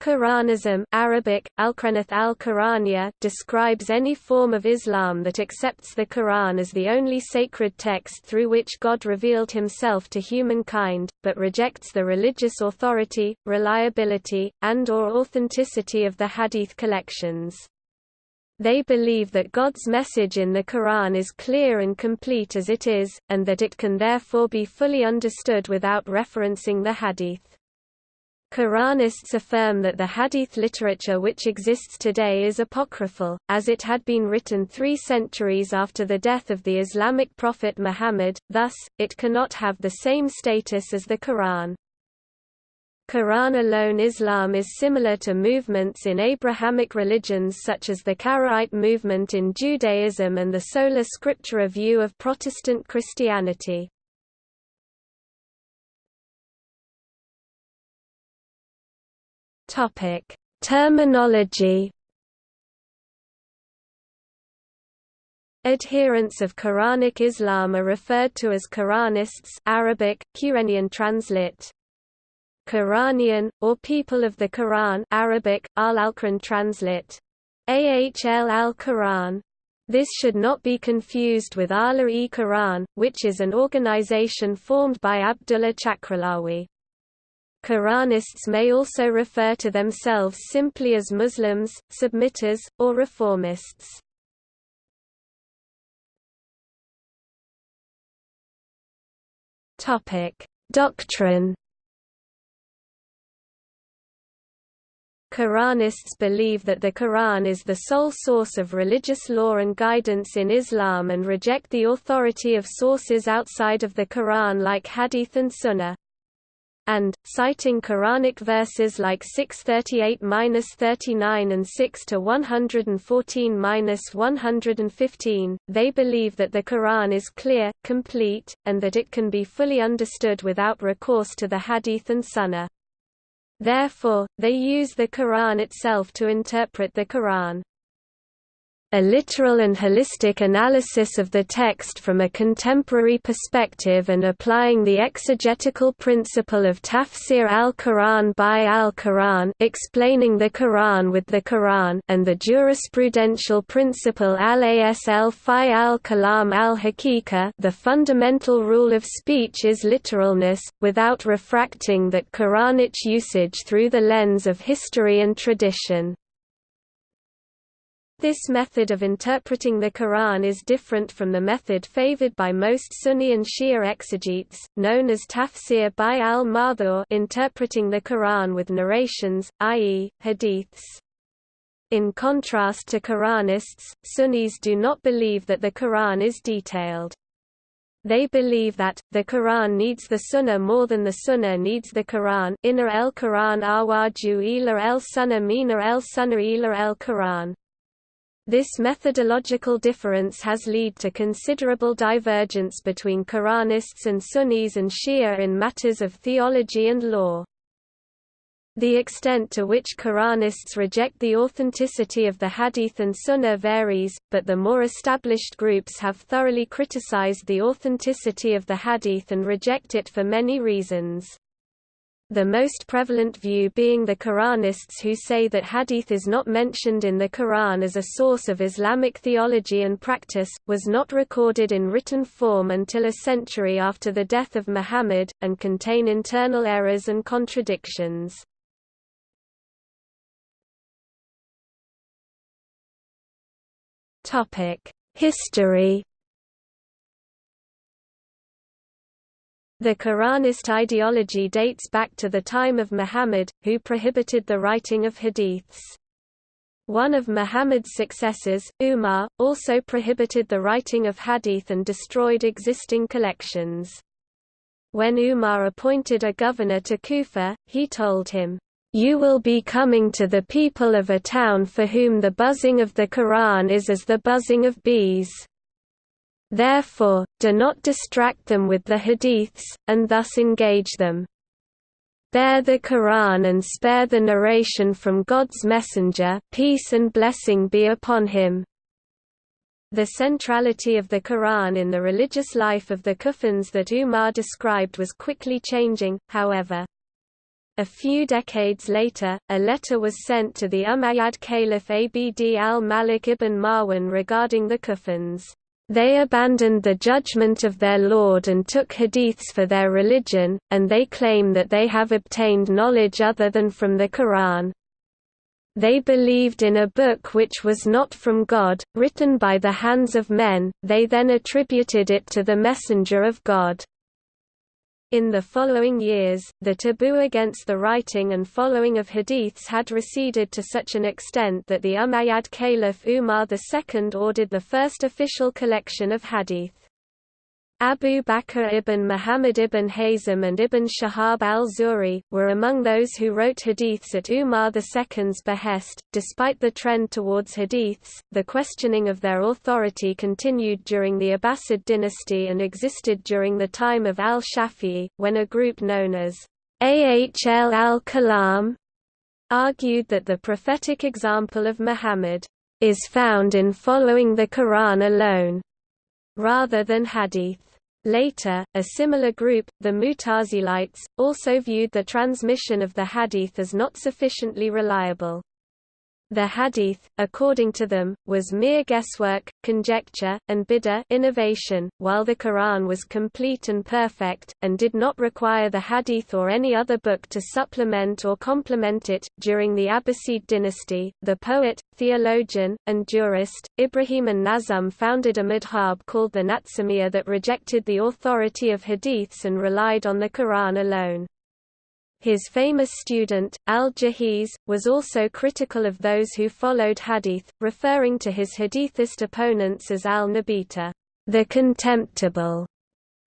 Quranism Arabic, Al-Quranath al describes any form of Islam that accepts the Quran as the only sacred text through which God revealed himself to humankind, but rejects the religious authority, reliability, and or authenticity of the hadith collections. They believe that God's message in the Quran is clear and complete as it is, and that it can therefore be fully understood without referencing the hadith. Quranists affirm that the hadith literature which exists today is apocryphal, as it had been written three centuries after the death of the Islamic prophet Muhammad, thus, it cannot have the same status as the Quran. Quran alone Islam is similar to movements in Abrahamic religions such as the Karaite movement in Judaism and the sola scriptura view of Protestant Christianity. Topic: Terminology. Adherents of Quranic Islam are referred to as Quranists Arabic, Quranian translit. Quranian, or people of the Quran Arabic, al-Alquran translit. Ahl al-Quran. This should not be confused with Ahl-e-Quran, which is an organization formed by Abdullah Chakralawi. Quranists may also refer to themselves simply as Muslims, submitters, or reformists. Doctrine. Quranists believe that the Quran is the sole source of religious law and guidance in Islam and reject the authority of sources outside of the Quran like Hadith and Sunnah and, citing Quranic verses like 638-39 and 6-114-115, they believe that the Quran is clear, complete, and that it can be fully understood without recourse to the Hadith and Sunnah. Therefore, they use the Quran itself to interpret the Quran a literal and holistic analysis of the text from a contemporary perspective and applying the exegetical principle of tafsir al-Quran by al-Quran explaining the Quran with the Quran and the jurisprudential principle al-asl fi al-kalam al-Hakika the fundamental rule of speech is literalness, without refracting that Quranic usage through the lens of history and tradition. This method of interpreting the Quran is different from the method favored by most Sunni and Shia exegetes, known as tafsir by al-Ma'thur interpreting the Quran with narrations, i.e., hadiths. In contrast to Quranists, Sunnis do not believe that the Quran is detailed. They believe that, the Quran needs the Sunnah more than the Sunnah needs the Quran Inna el Quran awaju ila el Sunnah mina el Sunnah ila el Quran. This methodological difference has led to considerable divergence between Quranists and Sunnis and Shia in matters of theology and law. The extent to which Quranists reject the authenticity of the Hadith and Sunnah varies, but the more established groups have thoroughly criticized the authenticity of the Hadith and reject it for many reasons the most prevalent view being the Quranists who say that hadith is not mentioned in the Quran as a source of Islamic theology and practice, was not recorded in written form until a century after the death of Muhammad, and contain internal errors and contradictions. History The Quranist ideology dates back to the time of Muhammad, who prohibited the writing of hadiths. One of Muhammad's successors, Umar, also prohibited the writing of hadith and destroyed existing collections. When Umar appointed a governor to Kufa, he told him, "'You will be coming to the people of a town for whom the buzzing of the Quran is as the buzzing of bees. Therefore, do not distract them with the hadiths, and thus engage them. Bear the Quran and spare the narration from God's messenger peace and blessing be upon him. The centrality of the Quran in the religious life of the Kufans that Umar described was quickly changing, however. A few decades later, a letter was sent to the Umayyad Caliph Abd al-Malik ibn Marwan regarding the Kufans. They abandoned the judgment of their Lord and took hadiths for their religion, and they claim that they have obtained knowledge other than from the Quran. They believed in a book which was not from God, written by the hands of men, they then attributed it to the Messenger of God. In the following years, the taboo against the writing and following of hadiths had receded to such an extent that the Umayyad Caliph Umar II ordered the first official collection of hadith. Abu Bakr ibn Muhammad ibn Hazm and ibn Shahab al-Zuhri, were among those who wrote hadiths at Umar II's behest. Despite the trend towards hadiths, the questioning of their authority continued during the Abbasid dynasty and existed during the time of al-Shafi'i, when a group known as Ahl al-Kalam argued that the prophetic example of Muhammad is found in following the Quran alone, rather than hadith. Later, a similar group, the Mutazilites, also viewed the transmission of the hadith as not sufficiently reliable. The hadith, according to them, was mere guesswork, conjecture, and bid'ah innovation, while the Quran was complete and perfect, and did not require the hadith or any other book to supplement or complement it. During the Abbasid dynasty, the poet, theologian, and jurist, Ibrahim an-Nazm founded a madhab called the Natsumiyya that rejected the authority of hadiths and relied on the Quran alone. His famous student, al-Jahiz, was also critical of those who followed hadith, referring to his hadithist opponents as al-Nabita, the contemptible.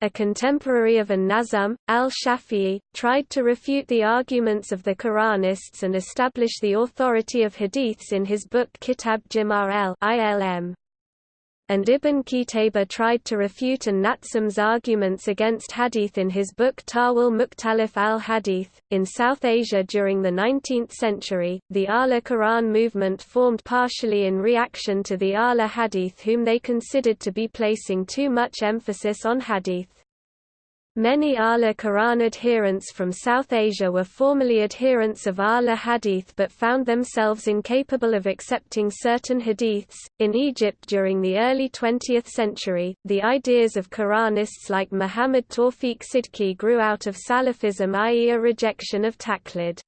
A contemporary of an-Nazm, al-Shafi'i, tried to refute the arguments of the Quranists and establish the authority of hadiths in his book Kitab Jimar el-Ilm and Ibn Qutayba tried to refute an-Natsum's arguments against hadith in his book Tawil Mukhtalif al-Hadith. In South Asia during the 19th century, the Ahle Quran movement formed partially in reaction to the Ahle Hadith whom they considered to be placing too much emphasis on hadith. Many Ahle Quran adherents from South Asia were formerly adherents of Ahle Hadith but found themselves incapable of accepting certain hadiths. In Egypt during the early 20th century, the ideas of Quranists like Muhammad Tawfiq Sidki grew out of Salafism, i.e., a rejection of taqlid.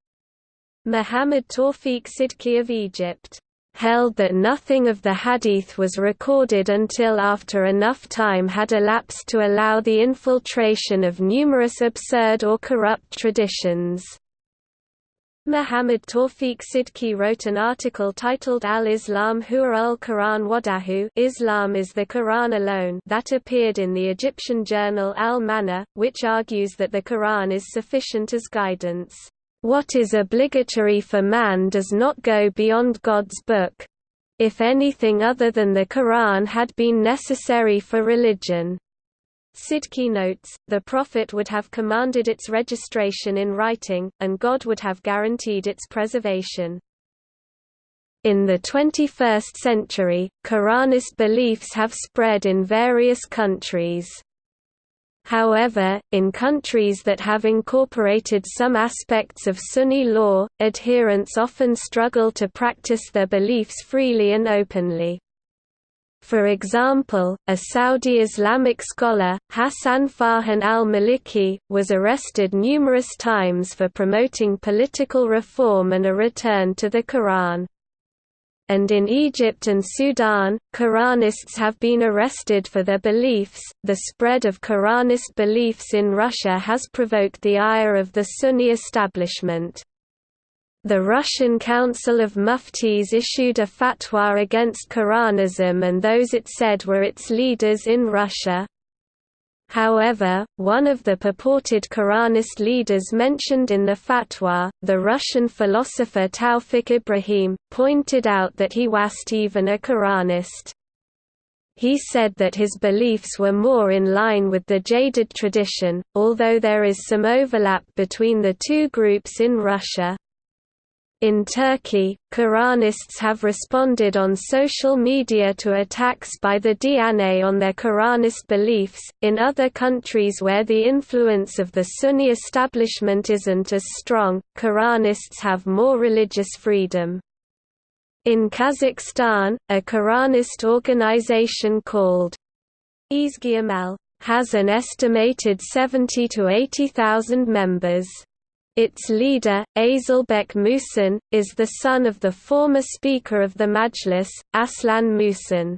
Muhammad Tawfiq Sidki of Egypt held that nothing of the hadith was recorded until after enough time had elapsed to allow the infiltration of numerous absurd or corrupt traditions. Muhammad Tawfiq Sidki wrote an article titled Al-Islam huwa al-Quran wadahu Islam is the Quran alone that appeared in the Egyptian journal Al-Manar, which argues that the Quran is sufficient as guidance. What is obligatory for man does not go beyond God's book. If anything other than the Quran had been necessary for religion. Sidki notes, the Prophet would have commanded its registration in writing, and God would have guaranteed its preservation. In the 21st century, Quranist beliefs have spread in various countries. However, in countries that have incorporated some aspects of Sunni law, adherents often struggle to practice their beliefs freely and openly. For example, a Saudi Islamic scholar, Hassan Farhan al-Maliki, was arrested numerous times for promoting political reform and a return to the Quran and in Egypt and Sudan, Quranists have been arrested for their beliefs. The spread of Quranist beliefs in Russia has provoked the ire of the Sunni establishment. The Russian Council of Muftis issued a fatwa against Quranism and those it said were its leaders in Russia. However, one of the purported Quranist leaders mentioned in the fatwa, the Russian philosopher Tawfik Ibrahim, pointed out that he wasn't even a Quranist. He said that his beliefs were more in line with the Jadid tradition, although there is some overlap between the two groups in Russia. In Turkey, Quranists have responded on social media to attacks by the Diyanet on their Quranist beliefs. In other countries where the influence of the Sunni establishment isn't as strong, Quranists have more religious freedom. In Kazakhstan, a Quranist organization called Izgi has an estimated 70 to 80,000 members. Its leader, Azilbek Muhsin, is the son of the former Speaker of the Majlis, Aslan Muhsin.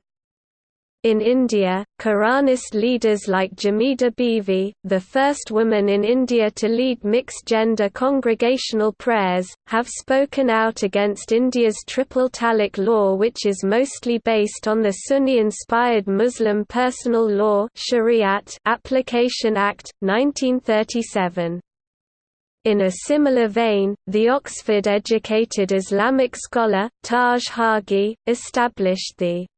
In India, Quranist leaders like Jamida Bivi, the first woman in India to lead mixed-gender congregational prayers, have spoken out against India's triple talaq law which is mostly based on the Sunni-inspired Muslim Personal Law Shariat Application Act, 1937. In a similar vein, the Oxford-educated Islamic scholar, Taj Hargey, established the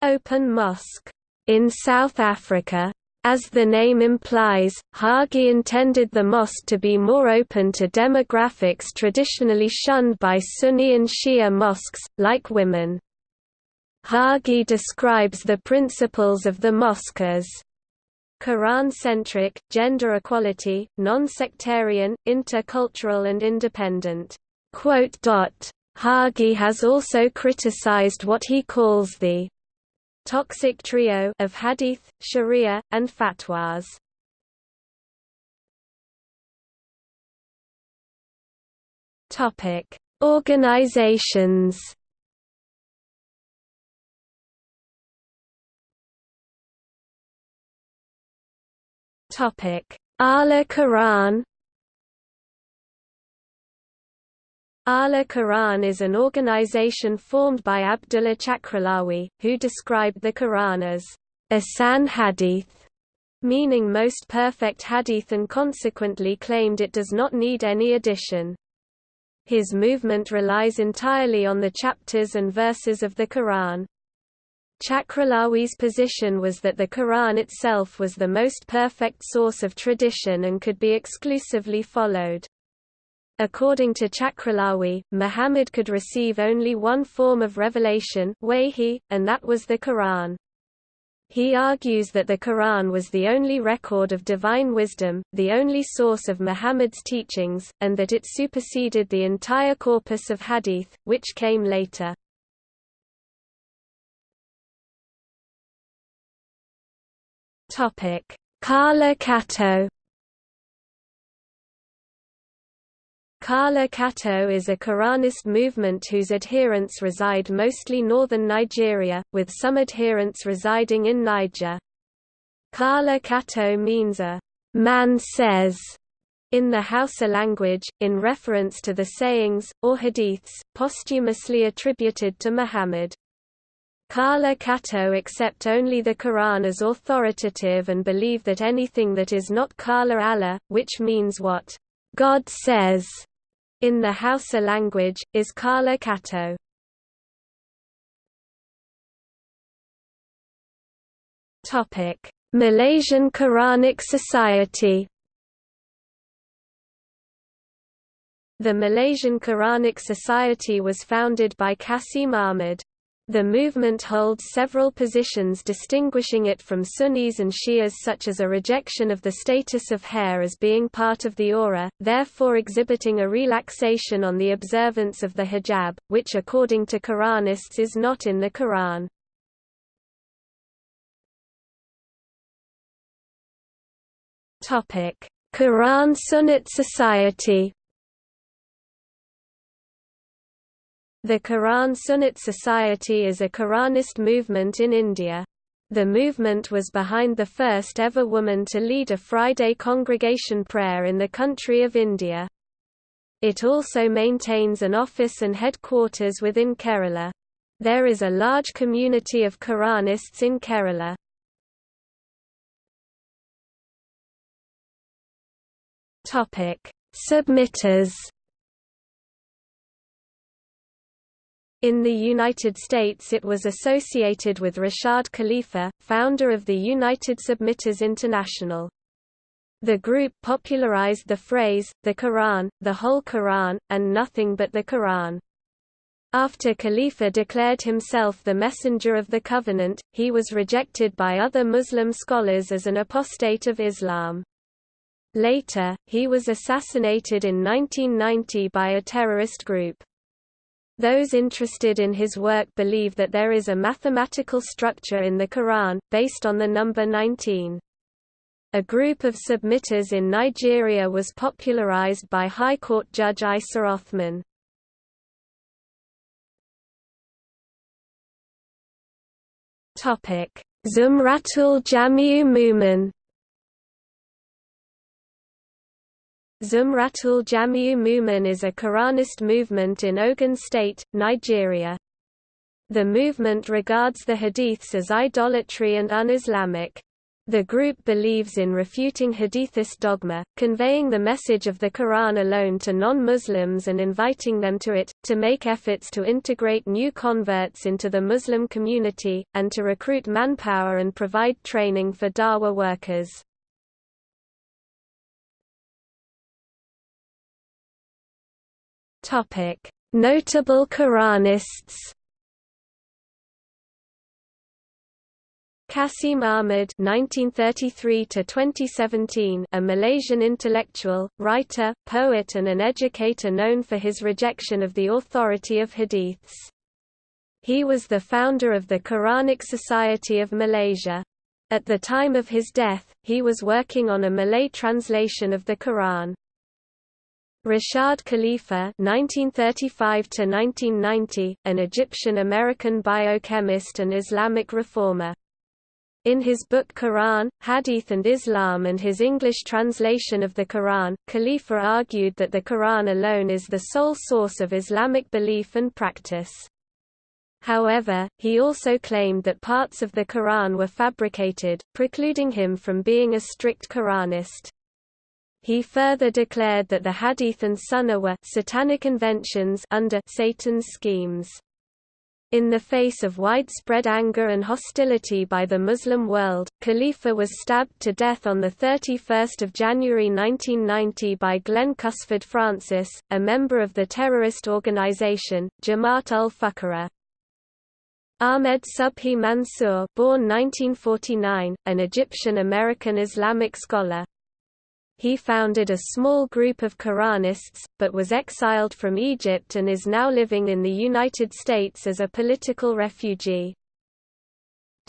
Open Mosque in South Africa. As the name implies, Hargey intended the mosque to be more open to demographics traditionally shunned by Sunni and Shia mosques, like women. Hargey describes the principles of the mosque as Quran-centric, gender equality, non-sectarian, intercultural and independent. Hargey has also criticized what he calls the toxic trio of hadith, sharia, and fatwas. Organizations Ahle Quran Ahle Quran is an organization formed by Abdullah Chakralawi, who described the Quran as Ahsan Hadith, meaning most perfect hadith and consequently claimed it does not need any addition. His movement relies entirely on the chapters and verses of the Quran. Chakralawi's position was that the Quran itself was the most perfect source of tradition and could be exclusively followed. According to Chakralawi, Muhammad could receive only one form of revelation wahi, and that was the Quran. He argues that the Quran was the only record of divine wisdom, the only source of Muhammad's teachings, and that it superseded the entire corpus of hadith, which came later. Topic: Kala Kato. Kala Kato is a Quranist movement whose adherents reside mostly northern Nigeria, with some adherents residing in Niger. Kala Kato means a man says in the Hausa language, in reference to the sayings, or hadiths, posthumously attributed to Muhammad. Kala Kato accept only the Quran as authoritative and believe that anything that is not Kala Allah, which means what God says in the Hausa language, is Kala Kato. Malaysian Quranic Society The Malaysian Quranic Society was founded by Qasim Ahmad. The movement holds several positions distinguishing it from Sunnis and Shias such as a rejection of the status of hair as being part of the awrah, therefore exhibiting a relaxation on the observance of the hijab, which according to Quranists is not in the Quran. Quran Sunnat Society The Quran Sunnat Society is a Quranist movement in India. The movement was behind the first ever woman to lead a Friday congregation prayer in the country of India. It also maintains an office and headquarters within Kerala. There is a large community of Quranists in Kerala. Submitters In the United States it was associated with Rashad Khalifa, founder of the United Submitters International. The group popularized the phrase, the Quran, the whole Quran, and nothing but the Quran. After Khalifa declared himself the messenger of the covenant, he was rejected by other Muslim scholars as an apostate of Islam. Later, he was assassinated in 1990 by a terrorist group. Those interested in his work believe that there is a mathematical structure in the Quran, based on the number 19. A group of submitters in Nigeria was popularized by High Court Judge Isa Othman. Zumratul Jamiu Mu'min Zumratul Jamiu Mu'min is a Quranist movement in Ogun State, Nigeria. The movement regards the hadiths as idolatry and un-Islamic. The group believes in refuting Hadithist dogma, conveying the message of the Quran alone to non-Muslims and inviting them to it, to make efforts to integrate new converts into the Muslim community, and to recruit manpower and provide training for dawah workers. Notable Quranists Qasim Ahmad (1933–2017), a Malaysian intellectual, writer, poet, and an educator known for his rejection of the authority of hadiths. He was the founder of the Quranic Society of Malaysia. At the time of his death, he was working on a Malay translation of the Quran. Rashad Khalifa (1935–1990), an Egyptian-American biochemist and Islamic reformer. In his book Quran, Hadith and Islam and his English translation of the Quran, Khalifa argued that the Quran alone is the sole source of Islamic belief and practice. However, he also claimed that parts of the Quran were fabricated, precluding him from being a strict Quranist. He further declared that the Hadith and Sunnah were satanic inventions under Satan's schemes. In the face of widespread anger and hostility by the Muslim world, Khalifa was stabbed to death on 31 January 1990 by Glenn Cusford Francis, a member of the terrorist organization, Jamaat ul-Fuqara. Ahmed Subhi Mansour born 1949, an Egyptian-American Islamic scholar, he founded a small group of Quranists, but was exiled from Egypt and is now living in the United States as a political refugee.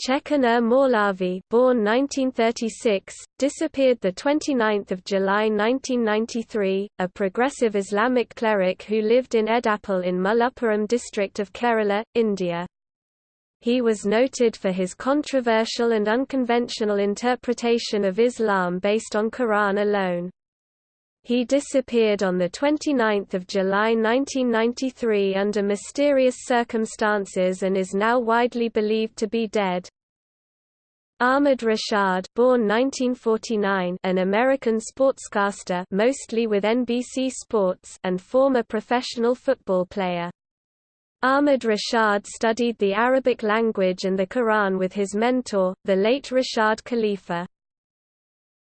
Chekannur Maulavi, born 1936, disappeared the 29th of July 1993, a progressive Islamic cleric who lived in Edappal in Malappuram district of Kerala, India. He was noted for his controversial and unconventional interpretation of Islam based on Quran alone. He disappeared on 29 July 1993 under mysterious circumstances and is now widely believed to be dead. Ahmad Rashad born 1949, an American sportscaster mostly with NBC Sports and former professional football player. Ahmad Rashad studied the Arabic language and the Quran with his mentor, the late Rashad Khalifa.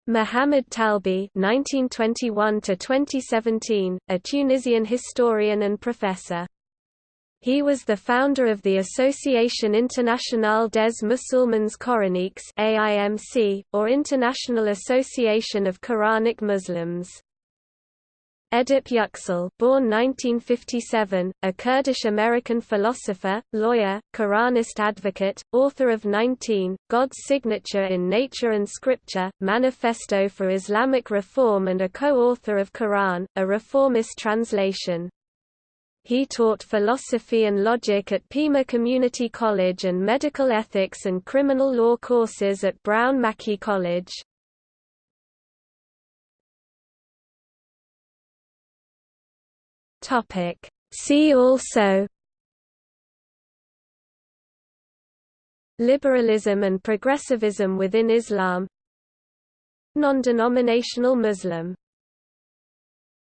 Muhammad Talbi (1921–2017), a Tunisian historian and professor. He was the founder of the Association Internationale des Musulmans Coraniques (AIMC), or International Association of Quranic Muslims. Edip Yüksel born 1957, a Kurdish-American philosopher, lawyer, Quranist advocate, author of 19, God's Signature in Nature and Scripture, Manifesto for Islamic Reform and a co-author of Quran, a reformist translation. He taught philosophy and logic at Pima Community College and medical ethics and criminal law courses at Brown Mackie College. Topic. See also Liberalism and progressivism within Islam Non-denominational Muslim